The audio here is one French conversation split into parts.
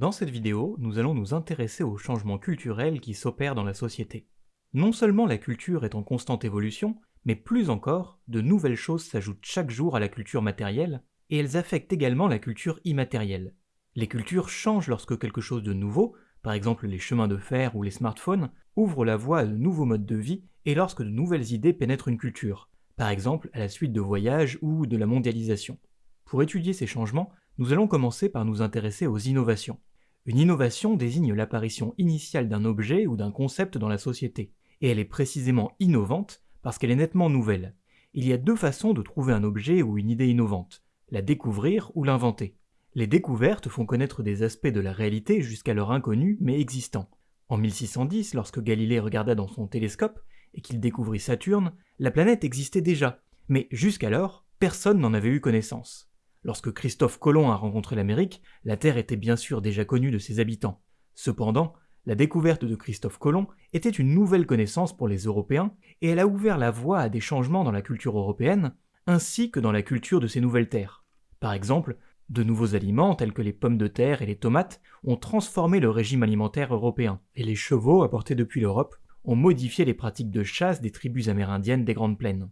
Dans cette vidéo, nous allons nous intéresser aux changements culturels qui s'opèrent dans la société. Non seulement la culture est en constante évolution, mais plus encore, de nouvelles choses s'ajoutent chaque jour à la culture matérielle, et elles affectent également la culture immatérielle. Les cultures changent lorsque quelque chose de nouveau, par exemple les chemins de fer ou les smartphones, ouvre la voie à de nouveaux modes de vie et lorsque de nouvelles idées pénètrent une culture, par exemple à la suite de voyages ou de la mondialisation. Pour étudier ces changements, nous allons commencer par nous intéresser aux innovations. Une innovation désigne l'apparition initiale d'un objet ou d'un concept dans la société, et elle est précisément innovante parce qu'elle est nettement nouvelle. Il y a deux façons de trouver un objet ou une idée innovante, la découvrir ou l'inventer. Les découvertes font connaître des aspects de la réalité jusqu'alors inconnus mais existants. En 1610, lorsque Galilée regarda dans son télescope et qu'il découvrit Saturne, la planète existait déjà, mais jusqu'alors, personne n'en avait eu connaissance. Lorsque Christophe Colomb a rencontré l'Amérique, la Terre était bien sûr déjà connue de ses habitants. Cependant, la découverte de Christophe Colomb était une nouvelle connaissance pour les Européens et elle a ouvert la voie à des changements dans la culture européenne ainsi que dans la culture de ces nouvelles terres. Par exemple, de nouveaux aliments tels que les pommes de terre et les tomates ont transformé le régime alimentaire européen et les chevaux apportés depuis l'Europe ont modifié les pratiques de chasse des tribus amérindiennes des Grandes Plaines.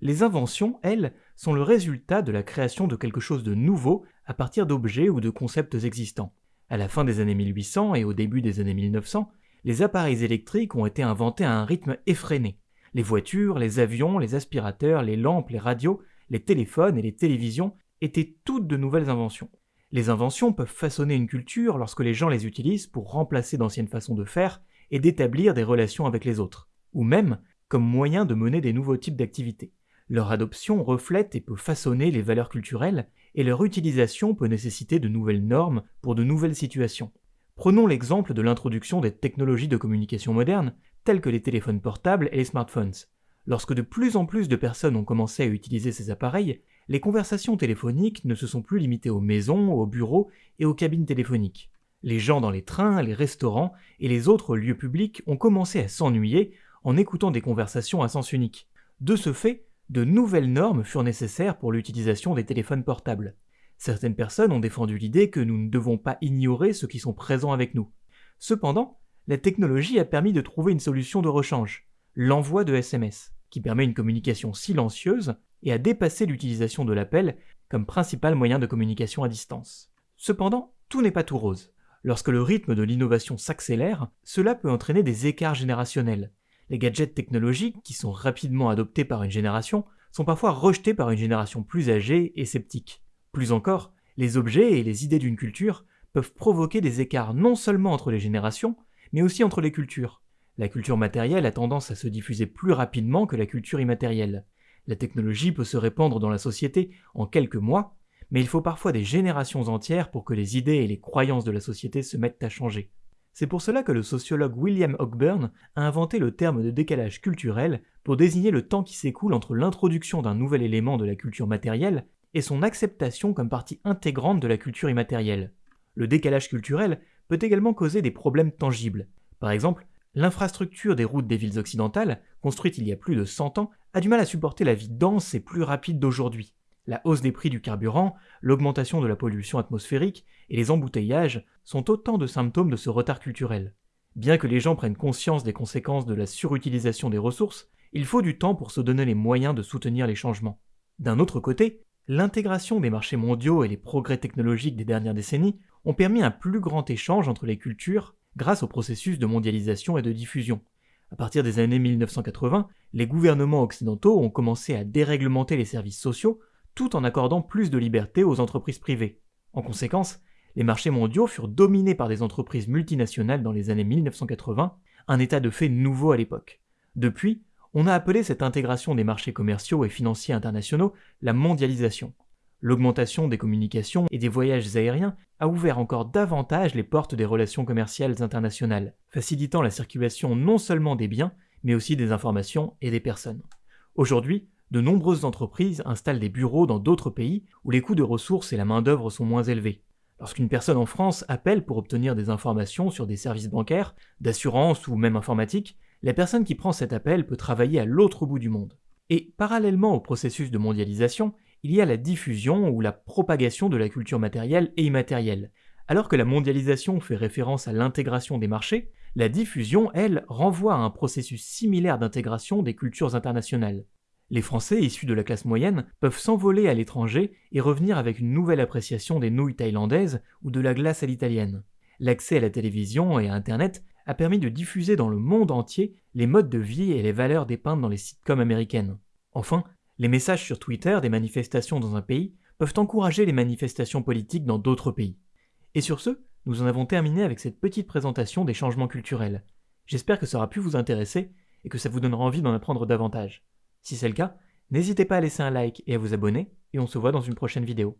Les inventions, elles, sont le résultat de la création de quelque chose de nouveau à partir d'objets ou de concepts existants. À la fin des années 1800 et au début des années 1900, les appareils électriques ont été inventés à un rythme effréné. Les voitures, les avions, les aspirateurs, les lampes, les radios, les téléphones et les télévisions étaient toutes de nouvelles inventions. Les inventions peuvent façonner une culture lorsque les gens les utilisent pour remplacer d'anciennes façons de faire et d'établir des relations avec les autres, ou même comme moyen de mener des nouveaux types d'activités. Leur adoption reflète et peut façonner les valeurs culturelles, et leur utilisation peut nécessiter de nouvelles normes pour de nouvelles situations. Prenons l'exemple de l'introduction des technologies de communication modernes, telles que les téléphones portables et les smartphones. Lorsque de plus en plus de personnes ont commencé à utiliser ces appareils, les conversations téléphoniques ne se sont plus limitées aux maisons, aux bureaux et aux cabines téléphoniques. Les gens dans les trains, les restaurants et les autres lieux publics ont commencé à s'ennuyer en écoutant des conversations à sens unique. De ce fait, de nouvelles normes furent nécessaires pour l'utilisation des téléphones portables. Certaines personnes ont défendu l'idée que nous ne devons pas ignorer ceux qui sont présents avec nous. Cependant, la technologie a permis de trouver une solution de rechange, l'envoi de SMS, qui permet une communication silencieuse et a dépassé l'utilisation de l'appel comme principal moyen de communication à distance. Cependant, tout n'est pas tout rose. Lorsque le rythme de l'innovation s'accélère, cela peut entraîner des écarts générationnels, les gadgets technologiques, qui sont rapidement adoptés par une génération, sont parfois rejetés par une génération plus âgée et sceptique. Plus encore, les objets et les idées d'une culture peuvent provoquer des écarts non seulement entre les générations, mais aussi entre les cultures. La culture matérielle a tendance à se diffuser plus rapidement que la culture immatérielle. La technologie peut se répandre dans la société en quelques mois, mais il faut parfois des générations entières pour que les idées et les croyances de la société se mettent à changer. C'est pour cela que le sociologue William Hockburn a inventé le terme de décalage culturel pour désigner le temps qui s'écoule entre l'introduction d'un nouvel élément de la culture matérielle et son acceptation comme partie intégrante de la culture immatérielle. Le décalage culturel peut également causer des problèmes tangibles. Par exemple, l'infrastructure des routes des villes occidentales, construite il y a plus de 100 ans, a du mal à supporter la vie dense et plus rapide d'aujourd'hui. La hausse des prix du carburant, l'augmentation de la pollution atmosphérique et les embouteillages sont autant de symptômes de ce retard culturel. Bien que les gens prennent conscience des conséquences de la surutilisation des ressources, il faut du temps pour se donner les moyens de soutenir les changements. D'un autre côté, l'intégration des marchés mondiaux et les progrès technologiques des dernières décennies ont permis un plus grand échange entre les cultures grâce au processus de mondialisation et de diffusion. À partir des années 1980, les gouvernements occidentaux ont commencé à déréglementer les services sociaux tout en accordant plus de liberté aux entreprises privées. En conséquence, les marchés mondiaux furent dominés par des entreprises multinationales dans les années 1980, un état de fait nouveau à l'époque. Depuis, on a appelé cette intégration des marchés commerciaux et financiers internationaux la mondialisation. L'augmentation des communications et des voyages aériens a ouvert encore davantage les portes des relations commerciales internationales, facilitant la circulation non seulement des biens, mais aussi des informations et des personnes. Aujourd'hui, de nombreuses entreprises installent des bureaux dans d'autres pays où les coûts de ressources et la main-d'œuvre sont moins élevés. Lorsqu'une personne en France appelle pour obtenir des informations sur des services bancaires, d'assurance ou même informatique, la personne qui prend cet appel peut travailler à l'autre bout du monde. Et parallèlement au processus de mondialisation, il y a la diffusion ou la propagation de la culture matérielle et immatérielle, Alors que la mondialisation fait référence à l'intégration des marchés, la diffusion, elle, renvoie à un processus similaire d'intégration des cultures internationales. Les Français issus de la classe moyenne peuvent s'envoler à l'étranger et revenir avec une nouvelle appréciation des nouilles thaïlandaises ou de la glace à l'italienne. L'accès à la télévision et à Internet a permis de diffuser dans le monde entier les modes de vie et les valeurs dépeintes dans les sitcoms américaines. Enfin, les messages sur Twitter des manifestations dans un pays peuvent encourager les manifestations politiques dans d'autres pays. Et sur ce, nous en avons terminé avec cette petite présentation des changements culturels. J'espère que ça aura pu vous intéresser et que ça vous donnera envie d'en apprendre davantage. Si c'est le cas, n'hésitez pas à laisser un like et à vous abonner, et on se voit dans une prochaine vidéo.